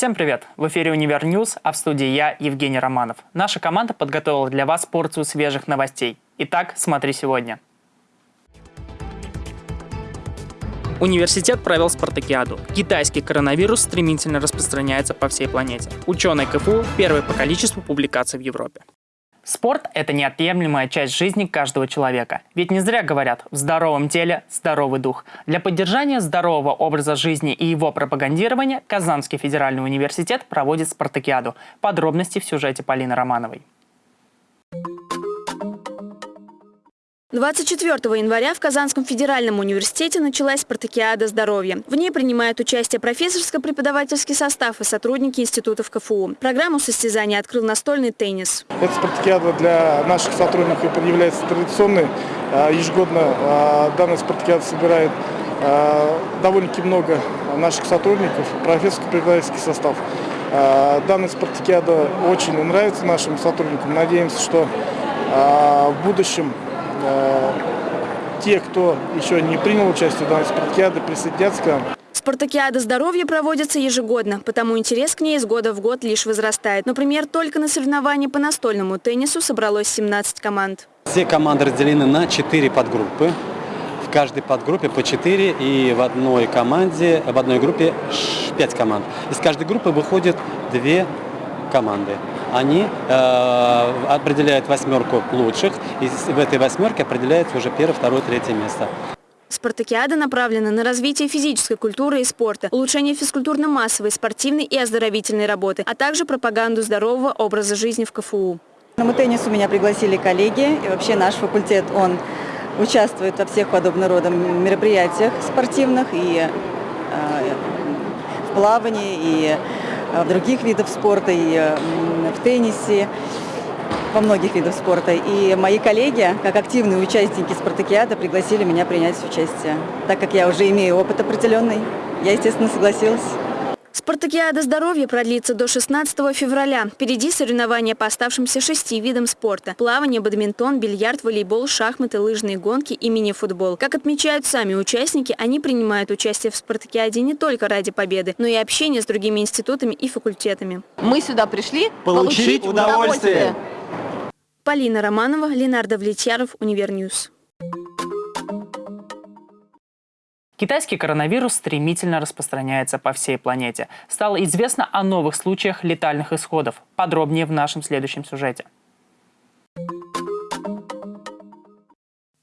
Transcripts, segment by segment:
Всем привет! В эфире «Универ News», а в студии я, Евгений Романов. Наша команда подготовила для вас порцию свежих новостей. Итак, смотри сегодня. Университет провел спартакиаду. Китайский коронавирус стремительно распространяется по всей планете. Ученые КФУ – первые по количеству публикаций в Европе. Спорт – это неотъемлемая часть жизни каждого человека. Ведь не зря говорят «в здоровом теле – здоровый дух». Для поддержания здорового образа жизни и его пропагандирования Казанский федеральный университет проводит спартакиаду. Подробности в сюжете Полины Романовой. 24 января в Казанском федеральном университете началась спартакиада здоровья. В ней принимает участие профессорско-преподавательский состав и сотрудники институтов КФУ. Программу состязания открыл настольный теннис. Эта спартакиада для наших сотрудников является традиционной. А, ежегодно а, данная спартакиада собирает а, довольно-таки много наших сотрудников, профессорско-преподавательский состав. Данная спартакиада очень нравится нашим сотрудникам. Надеемся, что в будущем те, кто еще не принял участие в данной спартакиаде, присоединятся к нам. Спартакиада здоровья проводится ежегодно, потому интерес к ней из года в год лишь возрастает. Например, только на соревнования по настольному теннису собралось 17 команд. Все команды разделены на 4 подгруппы. В каждой подгруппе по 4 и в одной команде, в одной группе 5 команд. Из каждой группы выходит 2 команды. Они э, определяют восьмерку лучших, и в этой восьмерке определяется уже первое, второе, третье место. Спартакиада направлена на развитие физической культуры и спорта, улучшение физкультурно-массовой, спортивной и оздоровительной работы, а также пропаганду здорового образа жизни в КФУ. На теннису меня пригласили коллеги, и вообще наш факультет, он участвует во всех подобного рода мероприятиях спортивных и э, в плавании, и других видах спорта, и в теннисе, во многих видах спорта. И мои коллеги, как активные участники спартакиада, пригласили меня принять участие. Так как я уже имею опыт определенный, я, естественно, согласилась. Спартакиада здоровья продлится до 16 февраля. Впереди соревнования по оставшимся шести видам спорта. Плавание, бадминтон, бильярд, волейбол, шахматы, лыжные гонки и мини-футбол. Как отмечают сами участники, они принимают участие в Спартакиаде не только ради победы, но и общения с другими институтами и факультетами. Мы сюда пришли получить, получить удовольствие. удовольствие. Полина Романова, Ленар Довлетьяров, Универ News. Китайский коронавирус стремительно распространяется по всей планете. Стало известно о новых случаях летальных исходов. Подробнее в нашем следующем сюжете.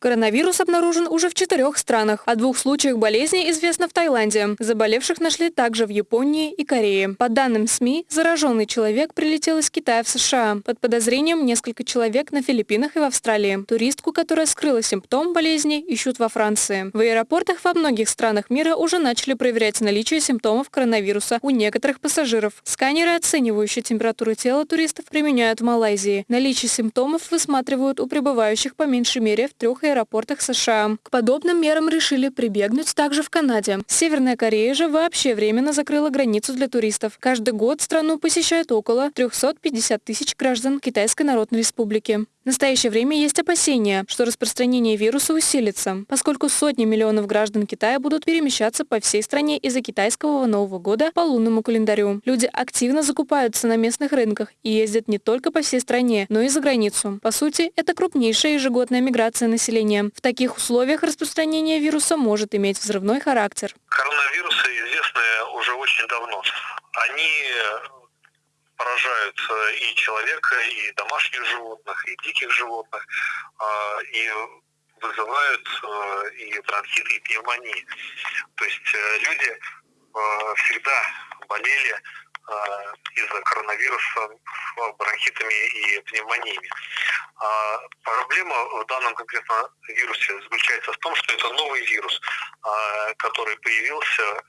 Коронавирус обнаружен уже в четырех странах. О двух случаях болезни известно в Таиланде. Заболевших нашли также в Японии и Корее. По данным СМИ, зараженный человек прилетел из Китая в США. Под подозрением несколько человек на Филиппинах и в Австралии. Туристку, которая скрыла симптом болезни, ищут во Франции. В аэропортах во многих странах мира уже начали проверять наличие симптомов коронавируса у некоторых пассажиров. Сканеры, оценивающие температуру тела туристов, применяют в Малайзии. Наличие симптомов высматривают у прибывающих по меньшей мере в трех аэропортах США. К подобным мерам решили прибегнуть также в Канаде. Северная Корея же вообще временно закрыла границу для туристов. Каждый год страну посещает около 350 тысяч граждан Китайской Народной Республики. В настоящее время есть опасения, что распространение вируса усилится, поскольку сотни миллионов граждан Китая будут перемещаться по всей стране из-за китайского Нового года по лунному календарю. Люди активно закупаются на местных рынках и ездят не только по всей стране, но и за границу. По сути, это крупнейшая ежегодная миграция населения. В таких условиях распространение вируса может иметь взрывной характер. Коронавирусы известны уже очень давно. Они поражают и человека, и домашних животных, и диких животных, а, и вызывают э, и бронхиты, и пневмонии. То есть э, люди э, всегда болели из-за коронавируса бронхитами и пневмониями. А проблема в данном конкретном вирусе заключается в том, что это новый вирус, который появился а,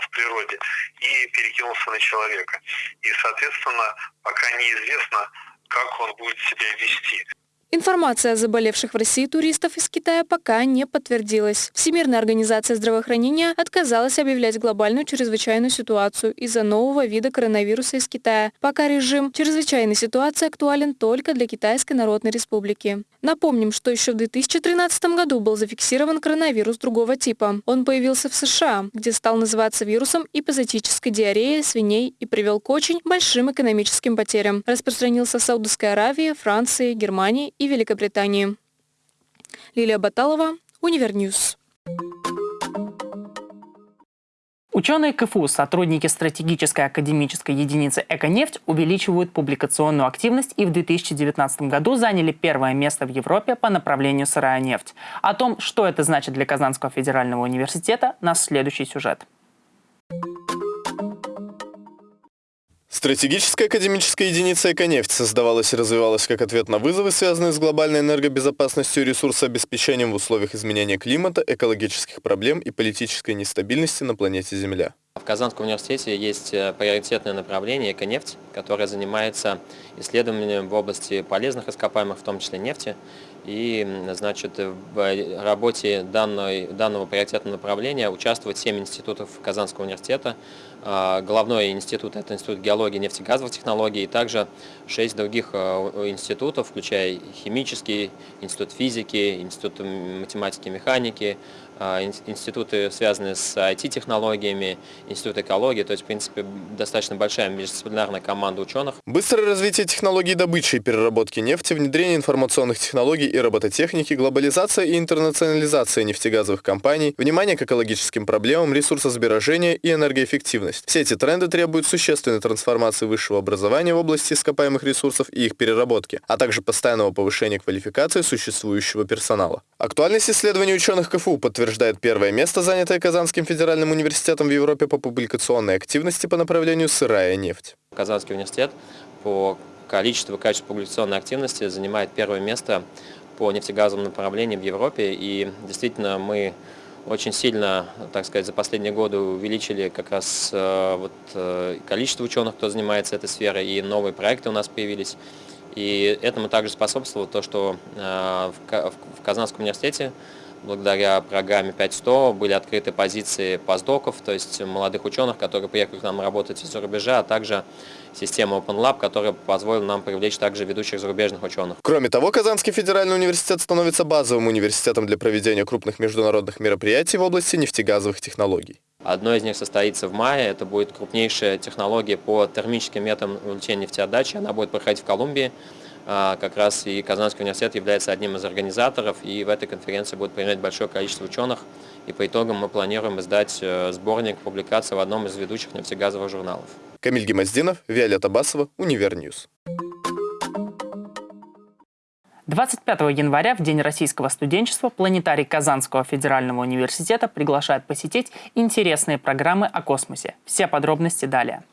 в природе и перекинулся на человека. И, соответственно, пока неизвестно, как он будет себя вести. Информация о заболевших в России туристов из Китая пока не подтвердилась. Всемирная организация здравоохранения отказалась объявлять глобальную чрезвычайную ситуацию из-за нового вида коронавируса из Китая. Пока режим чрезвычайной ситуации актуален только для Китайской Народной Республики. Напомним, что еще в 2013 году был зафиксирован коронавирус другого типа. Он появился в США, где стал называться вирусом эпизотической диареи свиней и привел к очень большим экономическим потерям. Распространился в Саудовской Аравии, Франции, Германии и Великобритании. Лилия Баталова, Универ News. Ученые КФУ, сотрудники стратегической академической единицы «Эконефть» увеличивают публикационную активность и в 2019 году заняли первое место в Европе по направлению сырая нефть. О том, что это значит для Казанского федерального университета, нас следующий сюжет. Стратегическая академическая единица «Эконефть» создавалась и развивалась как ответ на вызовы, связанные с глобальной энергобезопасностью и ресурсообеспечением в условиях изменения климата, экологических проблем и политической нестабильности на планете Земля. В Казанском университете есть э, приоритетное направление «Эконефть», которое занимается исследованием в области полезных ископаемых, в том числе нефти. И значит, в работе данной, данного приоритетного направления участвуют 7 институтов Казанского университета. А, Головной институт – это Институт геологии и нефтегазовых технологий, и также 6 других э, институтов, включая химический, Институт физики, Институт математики и механики, а, институты, связанные с IT-технологиями, Институт экологии, то есть, в принципе, достаточно большая междисциплинарная команда ученых. Быстрое развитие технологий добычи и переработки нефти, внедрение информационных технологий и робототехники, глобализация и интернационализация нефтегазовых компаний, внимание к экологическим проблемам, ресурсосбережение и энергоэффективность. Все эти тренды требуют существенной трансформации высшего образования в области ископаемых ресурсов и их переработки, а также постоянного повышения квалификации существующего персонала. Актуальность исследований ученых КФУ подтверждает подтверждает первое место, занятое Казанским федеральным университетом в Европе по публикационной активности по направлению сырая нефть. Казанский университет по количеству и качеству публикационной активности занимает первое место по нефтегазовому направлению в Европе. И действительно мы очень сильно, так сказать, за последние годы увеличили как раз э, вот, э, количество ученых, кто занимается этой сферой, и новые проекты у нас появились. И этому также способствовало то, что э, в Казанском университете благодаря программе 5100 были открыты позиции постдоков, то есть молодых ученых, которые приехали к нам работать из-за рубежа, а также система Open Lab, которая позволила нам привлечь также ведущих зарубежных ученых. Кроме того, Казанский федеральный университет становится базовым университетом для проведения крупных международных мероприятий в области нефтегазовых технологий. Одно из них состоится в мае. Это будет крупнейшая технология по термическим методам увеличения нефтеотдачи. Она будет проходить в Колумбии. А, как раз и Казанский университет является одним из организаторов, и в этой конференции будет принять большое количество ученых, и по итогам мы планируем издать э, сборник публикаций в одном из ведущих нефтегазовых журналов. Камиль Гемоздинов, Виолетта Басова, Univer News. 25 января, в День российского студенчества, планетарий Казанского федерального университета приглашает посетить интересные программы о космосе. Все подробности далее.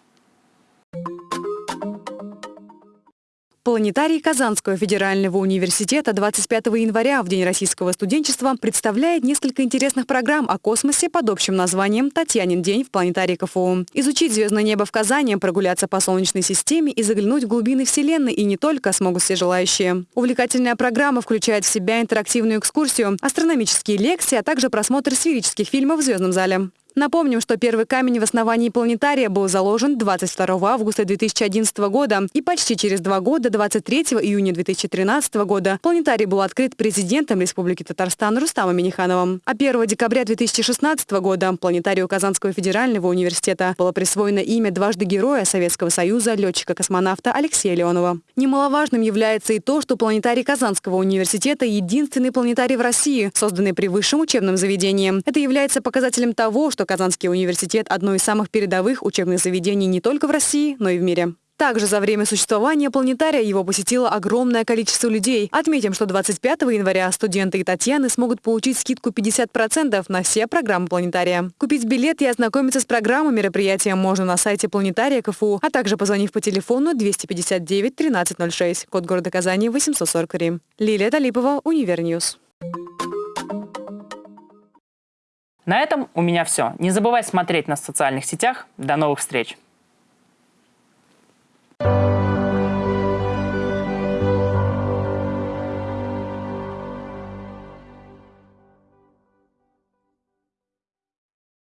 Планетарий Казанского федерального университета 25 января в День российского студенчества представляет несколько интересных программ о космосе под общим названием «Татьянин день» в планетарии КФУ. Изучить звездное небо в Казани, прогуляться по Солнечной системе и заглянуть в глубины Вселенной и не только смогут все желающие. Увлекательная программа включает в себя интерактивную экскурсию, астрономические лекции, а также просмотр сферических фильмов в звездном зале. Напомним, что первый камень в основании планетария был заложен 22 августа 2011 года, и почти через два года, 23 июня 2013 года, планетарий был открыт президентом Республики Татарстан Рустамом Минихановым. А 1 декабря 2016 года планетарию Казанского федерального университета было присвоено имя дважды Героя Советского Союза летчика-космонавта Алексея Леонова. Немаловажным является и то, что планетарий Казанского университета – единственный планетарий в России, созданный при высшем учебном заведении. Это является показателем того, что Казанский университет – одно из самых передовых учебных заведений не только в России, но и в мире. Также за время существования планетария его посетило огромное количество людей. Отметим, что 25 января студенты и Татьяны смогут получить скидку 50% на все программы планетария. Купить билет и ознакомиться с программой мероприятия можно на сайте планетария КФУ, а также позвонив по телефону 259 1306, код города Казани 843. Лилия Талипова, Univer News. На этом у меня все. Не забывай смотреть нас в социальных сетях. До новых встреч!